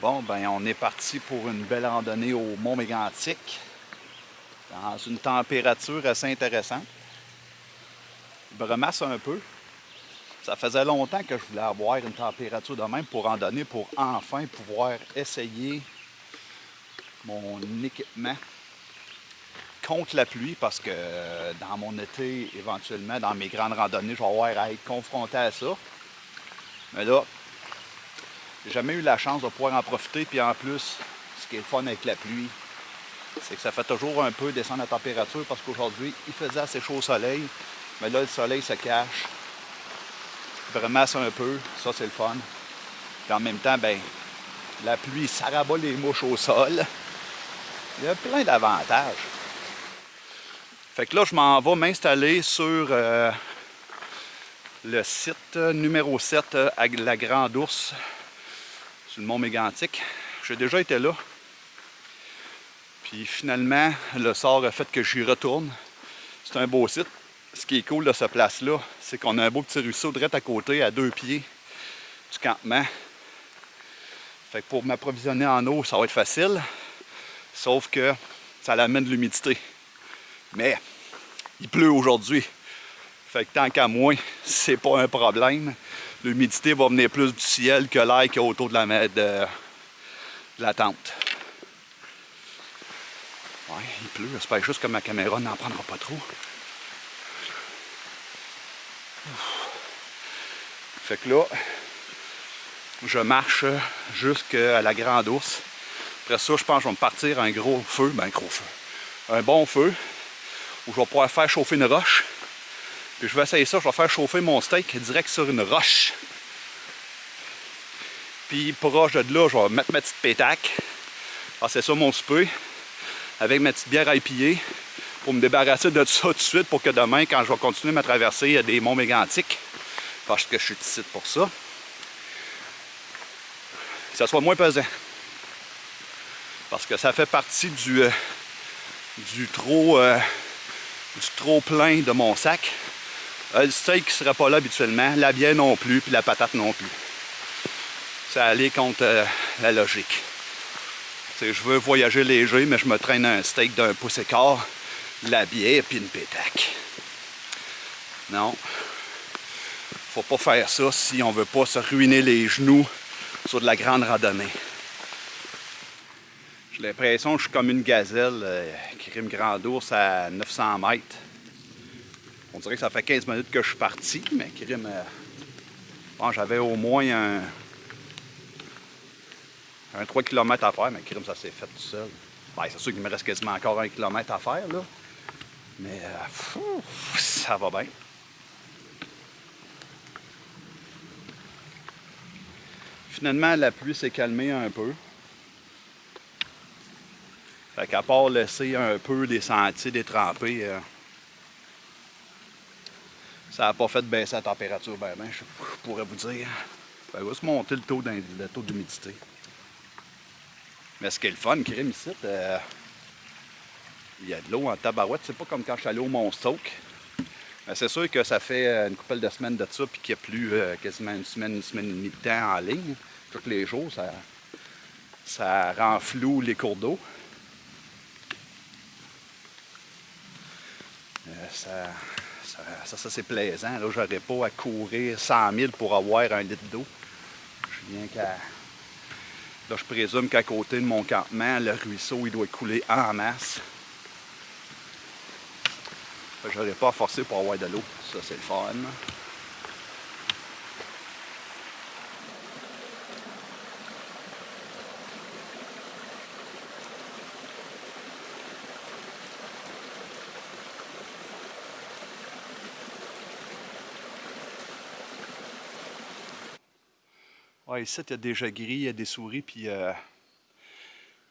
Bon, ben on est parti pour une belle randonnée au Mont Mégantic dans une température assez intéressante. Me remasse un peu. Ça faisait longtemps que je voulais avoir une température de même pour randonner, pour enfin pouvoir essayer mon équipement contre la pluie parce que dans mon été, éventuellement, dans mes grandes randonnées, je vais avoir à être confronté à ça. Mais là, j'ai jamais eu la chance de pouvoir en profiter. Puis en plus, ce qui est le fun avec la pluie, c'est que ça fait toujours un peu descendre la température parce qu'aujourd'hui, il faisait assez chaud au soleil. Mais là, le soleil se cache. Vraiment, c'est un peu. Ça, c'est le fun. Puis en même temps, ben, la pluie, ça rabat les mouches au sol. Il y a plein d'avantages. Fait que là, je m'en vais m'installer sur euh, le site numéro 7 à la Grande Ourse le mont Mégantic. J'ai déjà été là. Puis finalement, le sort a fait que j'y retourne. C'est un beau site. Ce qui est cool de cette place-là, c'est qu'on a un beau petit ruisseau direct à côté, à deux pieds du campement. Fait que pour m'approvisionner en eau, ça va être facile. Sauf que ça amène de l'humidité. Mais il pleut aujourd'hui. Fait que tant qu'à moi, c'est pas un problème l'humidité va venir plus du ciel que l'air qu'il y a autour de la, de, la tente. Ouais, il pleut. J'espère juste que ma caméra n'en prendra pas trop. Fait que là, je marche jusqu'à la Grande Ourse. Après ça, je pense que je vais me partir un gros feu, ben un gros feu, un bon feu, où je vais pouvoir faire chauffer une roche. Puis je vais essayer ça, je vais faire chauffer mon steak direct sur une roche. Puis proche de là, je vais mettre ma petite pétaque. Ah, c'est ça mon souper. Avec ma petite bière à épier pour me débarrasser de ça tout de suite pour que demain, quand je vais continuer ma traversée des monts mégantiques, parce que je suis ici pour ça, ça soit moins pesant. Parce que ça fait partie du, euh, du trop euh, du trop plein de mon sac. Euh, le steak ne serait pas là habituellement, la bière non plus, puis la patate non plus. Ça allait contre euh, la logique. je veux voyager léger, mais je me traîne un steak d'un pouce et la bière puis une pétaque. Non. Faut pas faire ça si on veut pas se ruiner les genoux sur de la grande randonnée. J'ai l'impression que je suis comme une gazelle euh, qui rime grand ours à 900 mètres. On dirait que ça fait 15 minutes que je suis parti, mais crime, euh, bon, j'avais au moins un, un 3 km à faire, mais crime, ça s'est fait tout seul. Ben, c'est sûr qu'il me reste quasiment encore un km à faire, là. Mais euh, ça va bien. Finalement, la pluie s'est calmée un peu. Fait qu'à part laisser un peu des sentiers détrempés, euh, ça n'a pas fait baisser la température, ben, ben je, pourrais vous dire. Ça va se monter le taux d'humidité. Mais ce qui est le fun, crime ici, euh, il y a de l'eau en tabarouette. C'est pas comme quand je suis allé au Mont Mais c'est sûr que ça fait une couple de semaines de ça, puis qu'il n'y a plus euh, quasiment une semaine, une semaine et demie de temps en ligne. Tous les jours, ça, ça rend flou les cours d'eau. Euh, ça, ça, ça, c'est plaisant. Là, j'aurais pas à courir 100 000 pour avoir un litre d'eau. Je viens qu'à... Là, je présume qu'à côté de mon campement, le ruisseau, il doit couler en masse. J'aurais pas à forcer pour avoir de l'eau. Ça, c'est le fun. Ici, il y a des gris, il y a des souris, puis euh,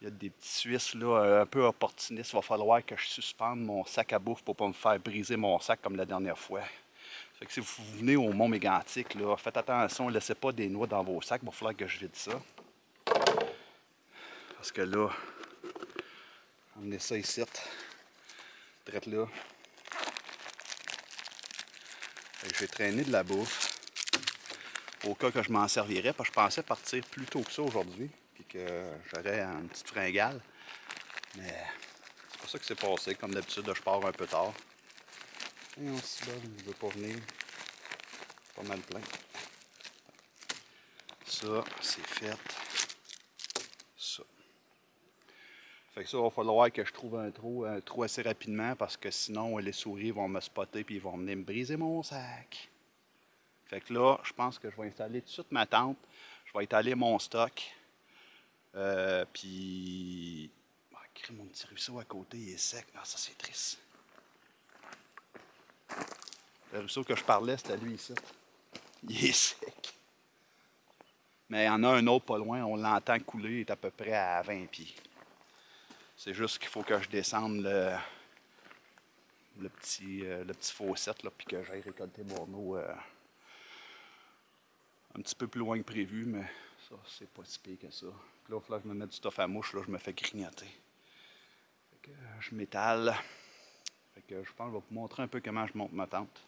il y a des petits Suisses là, un peu opportunistes. Il va falloir que je suspende mon sac à bouffe pour ne pas me faire briser mon sac comme la dernière fois. Si vous venez au Mont Mégantic, là, faites attention, ne laissez pas des noix dans vos sacs. Il va falloir que je vide ça. Parce que là, on ça ici. Drette là. J'ai traîné de la bouffe au cas que je m'en servirais, parce que je pensais partir plus tôt que ça aujourd'hui. puis que j'aurais une petite fringale. Mais c'est pas ça qui s'est passé. Comme d'habitude, je pars un peu tard. Et on se bat, il veut pas venir. Pas mal plein. Ça, c'est fait. Ça. Fait que ça, il va falloir que je trouve un trou, un trou assez rapidement parce que sinon, les souris vont me spotter puis ils vont venir me briser mon sac. Fait que là, je pense que je vais installer tout de suite ma tente. Je vais étaler mon stock. Euh, puis. Ah, mon petit ruisseau à côté, il est sec. Ah, ça, c'est triste. Le ruisseau que je parlais, c'était lui ici. Il est sec. Mais il y en a un autre pas loin, on l'entend couler, il est à peu près à 20 pieds. C'est juste qu'il faut que je descende le, petit, euh, le petit puis que j'aille récolter mon eau euh, un petit peu plus loin que prévu, mais ça, c'est pas si pire que ça. là, il falloir que je me mette du stuff à mouche, là, je me fais grignoter. Fait que, euh, je m'étale. Fait que je pense que je vais vous montrer un peu comment je monte ma tente.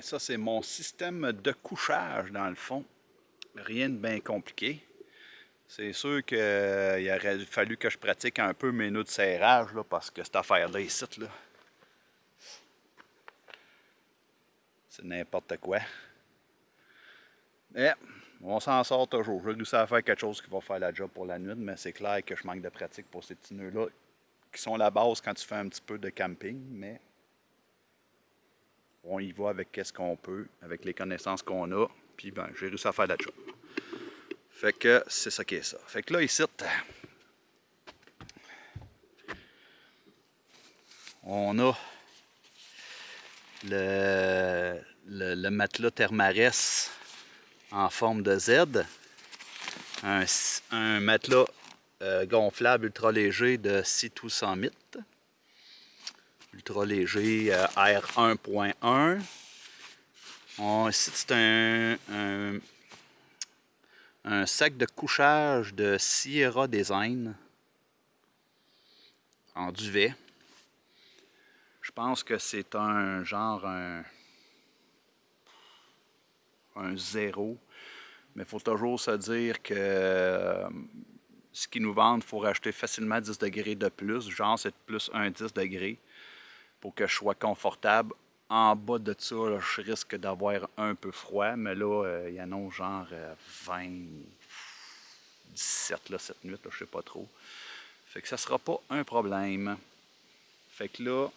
Ça, c'est mon système de couchage, dans le fond. Rien de bien compliqué. C'est sûr qu'il aurait fallu que je pratique un peu mes nœuds de serrage, là, parce que cette affaire-là, ici, là, c'est n'importe quoi. Mais on s'en sort toujours. Je vais réussir à faire quelque chose qui va faire la job pour la nuit, mais c'est clair que je manque de pratique pour ces petits nœuds-là, qui sont la base quand tu fais un petit peu de camping, mais on y va avec qu'est-ce qu'on peut, avec les connaissances qu'on a, puis ben, j'ai réussi à faire la job. Fait que c'est ça qui est ça. Fait que là, ici, on a le, matelas Thermarès en forme de Z, un, matelas euh, gonflable ultra léger de 6 100 ultra léger euh, R1.1. Ici, c'est un, sac de couchage de Sierra Design en duvet. Je pense que c'est un genre un, un zéro. Mais il faut toujours se dire que euh, ce qu'ils nous vendent, il faut racheter facilement 10 degrés de plus. Genre, c'est plus un 10 degrés pour que je sois confortable. En bas de ça, je risque d'avoir un peu froid, mais là, euh, il y en a genre 20, euh, 17 là, cette nuit, là, je sais pas trop. Fait que ça sera pas un problème. Fait que là,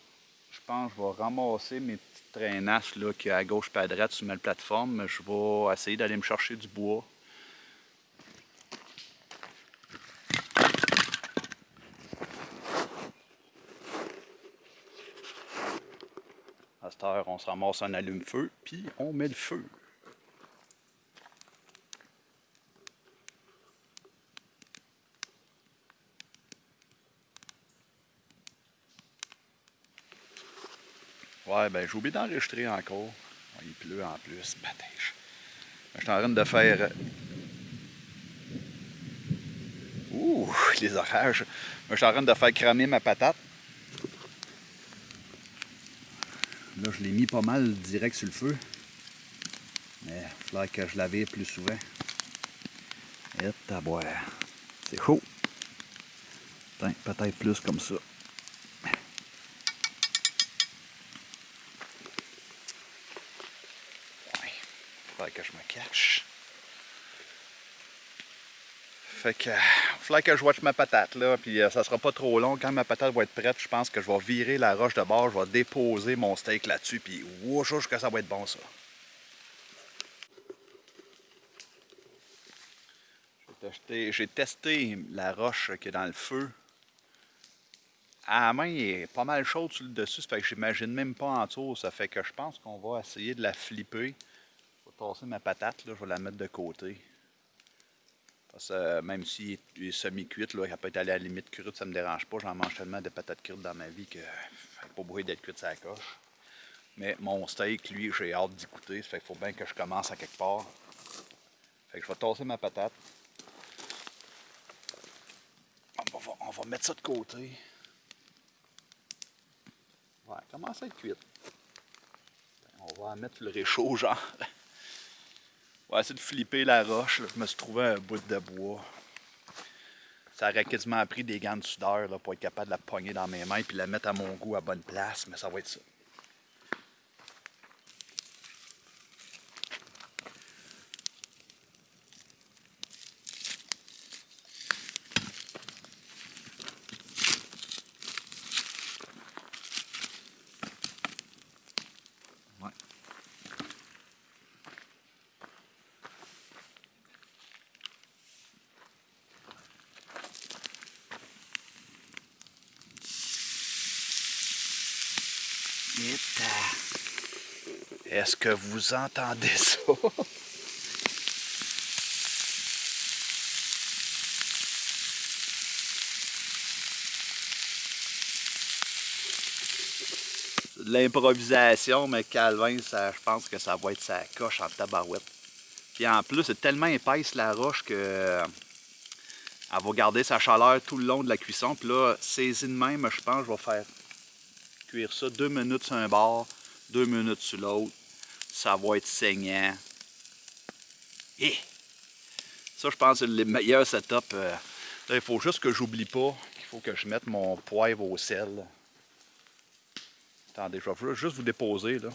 je pense que je vais ramasser mes petites traînasses là, qui à gauche et à droite sur ma plateforme. Je vais essayer d'aller me chercher du bois on se ramasse un allume-feu, puis on met le feu. Ouais, ben j'ai oublié d'enregistrer encore. Il pleut en plus, patèche. Je suis en train de faire... Ouh, les orages. Je suis en train de faire cramer ma patate. Là, je l'ai mis pas mal direct sur le feu. Mais il faudrait que je l'avais plus souvent. Et à boire. C'est chaud. Peut-être plus comme ça. Il faudrait que je me cache. Fait que, faudrait que je watch ma patate là, puis euh, ça sera pas trop long. Quand ma patate va être prête, je pense que je vais virer la roche de bord, je vais déposer mon steak là-dessus, puis wouch, que ça va être bon ça. J'ai testé la roche qui est dans le feu. À la main, il est pas mal chaude sur le dessus, ça fait que j'imagine même pas en dessous. Ça fait que je pense qu'on va essayer de la flipper. Je vais tasser ma patate, là, je vais la mettre de côté. Euh, même s'il est semi-cuite, elle peut être à la limite crue, ça me dérange pas. J'en mange tellement de patates crues dans ma vie que pas beau d'être cuite ça coche. Mais mon steak, lui, j'ai hâte d'y goûter. Ça fait qu'il faut bien que je commence à quelque part. Fait que je vais tasser ma patate. On va, mettre ça de côté. Ouais, commence à être cuite. On va mettre le réchaud, genre. On va essayer de flipper la roche. Je me suis trouvé un bout de bois. Ça aurait quasiment pris des gants de soudeur pour être capable de la pogner dans mes mains et la mettre à mon goût à bonne place, mais ça va être ça. Est-ce que vous entendez ça? de l'improvisation, mais Calvin, ça, je pense que ça va être sa coche en tabarouette. Puis en plus, c'est tellement épaisse la roche que elle va garder sa chaleur tout le long de la cuisson. Puis là, saisie de même, je pense, je vais faire ça deux minutes sur un bord, deux minutes sur l'autre. Ça va être saignant. Et ça, je pense, c'est le meilleur setup. Euh, il faut juste que j'oublie pas qu'il faut que je mette mon poivre au sel. Attendez, je vais juste vous déposer là.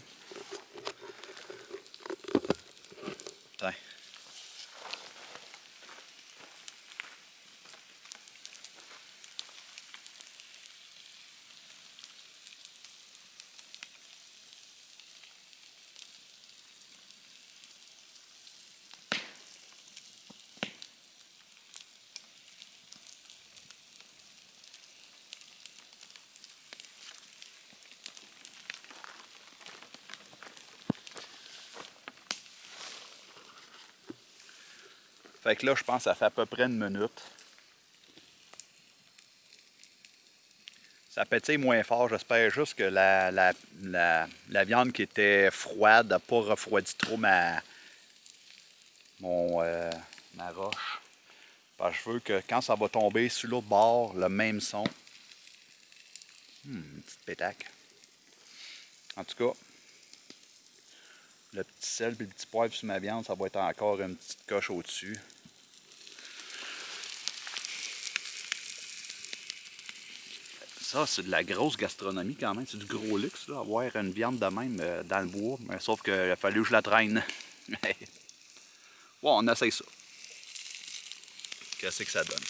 Fait que là, je pense que ça fait à peu près une minute. Ça pétille moins fort. J'espère juste que la, la, viande qui était froide n'a pas refroidi trop ma, mon, euh, ma roche. Parce que je veux que quand ça va tomber sur l'autre bord, le même son. Hum, une petite pétaque. En tout cas, le petit sel et le petit poivre sur ma viande, ça va être encore une petite coche au-dessus. Ça, c'est de la grosse gastronomie quand même. C'est du gros luxe, là, avoir une viande de même euh, dans le bois. Mais, sauf qu'il a fallu que je la traîne. bon, on essaye ça. Qu'est-ce que ça donne?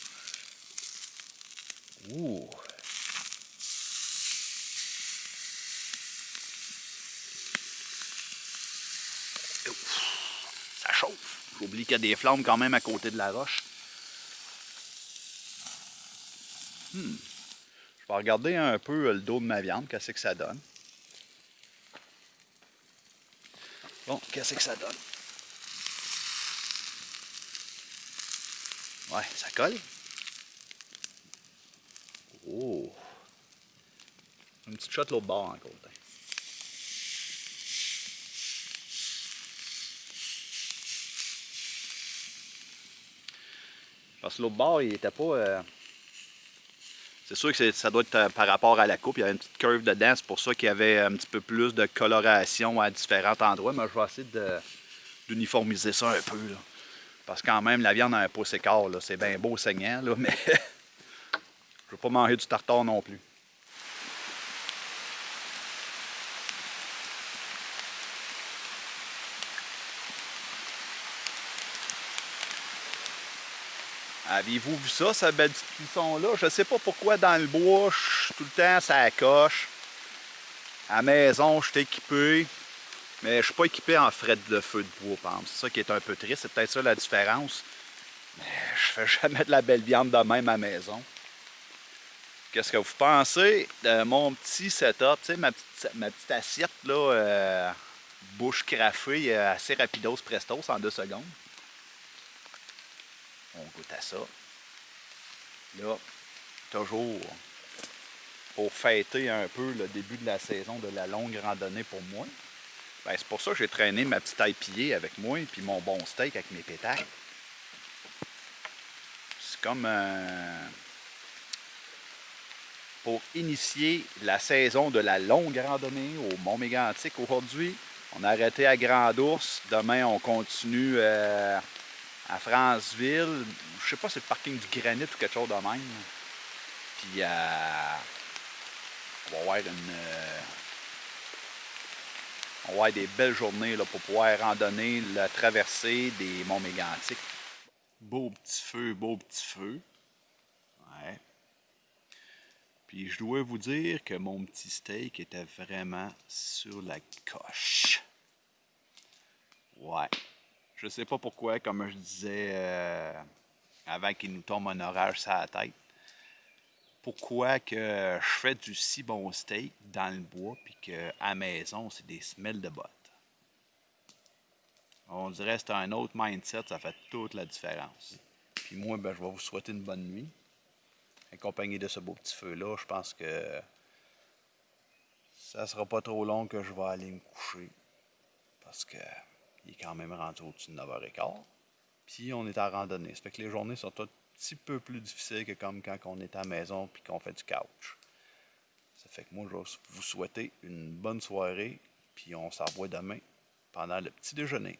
Ouh! Ça chauffe. J'oublie qu'il y a des flammes quand même à côté de la roche. Hmm. Je vais regarder un peu le dos de ma viande, qu'est-ce que ça donne. Bon, qu'est-ce que ça donne? Ouais, ça colle. Oh! Une petite shot l'autre bord encore. Parce que l'autre bord, il était pas... Euh, c'est sûr que ça doit être euh, par rapport à la coupe. Il y avait une petite curve dedans. C'est pour ça qu'il y avait un petit peu plus de coloration à différents endroits. Mais je vais essayer d'uniformiser ça un peu. Parce que quand même, la viande a un pouce écart. C'est bien beau saignant, mais je ne veux pas manger du tartare non plus. Avez-vous vu ça, cette belle petite cuisson-là? Je ne sais pas pourquoi dans le bois, tout le temps, ça coche. À la maison, je suis équipé, mais je ne suis pas équipé en fret de feu de bois, par exemple. C'est ça qui est un peu triste. C'est peut-être ça la différence. Mais je fais jamais de la belle viande de même à la maison. Qu'est-ce que vous pensez de mon petit setup, tu sais, ma petite, ma petite assiette, là, euh, bouche craffée euh, assez rapidos prestos en deux secondes. On goûte à ça. Là, toujours pour fêter un peu le début de la saison de la longue randonnée pour moi. Ben, c'est pour ça que j'ai traîné ma petite pillée avec moi et puis mon bon steak avec mes pétales. C'est comme un pour initier la saison de la longue randonnée au Mont Mégantic aujourd'hui. On a arrêté à Grand Ours. Demain, on continue euh, à Franceville. Je sais pas c'est le parking du granit ou quelque chose de même. Puis, euh, on va avoir une. Euh, on va avoir des belles journées là, pour pouvoir randonner la traversée des monts mégantiques. Beau petit feu, beau petit feu. Ouais. Puis je dois vous dire que mon petit steak était vraiment sur la coche. Ouais. Je sais pas pourquoi, comme je disais euh, avant qu'il nous tombe un orage sur la tête, pourquoi que je fais du si bon steak dans le bois puis qu'à maison, c'est des semelles de bottes. On dirait que c'est un autre mindset, ça fait toute la différence. Puis moi, ben, je vais vous souhaiter une bonne nuit accompagné de ce beau petit feu-là, je pense que ça sera pas trop long que je vais aller me coucher. Parce que il est quand même rendu au-dessus de 9h15. Puis on est en randonnée. Ça fait que les journées sont un petit peu plus difficiles que comme quand on est à la maison puis qu'on fait du couch. Ça fait que moi, je vais vous souhaiter une bonne soirée. Puis on s'envoie demain pendant le petit déjeuner.